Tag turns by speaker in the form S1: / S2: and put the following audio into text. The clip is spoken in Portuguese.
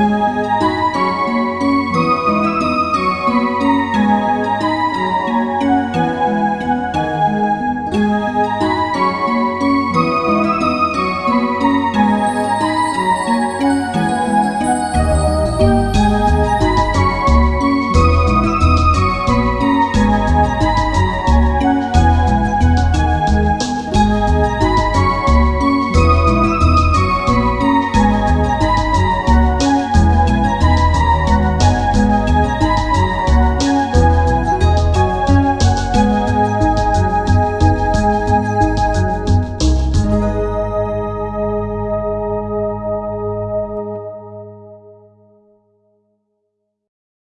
S1: Música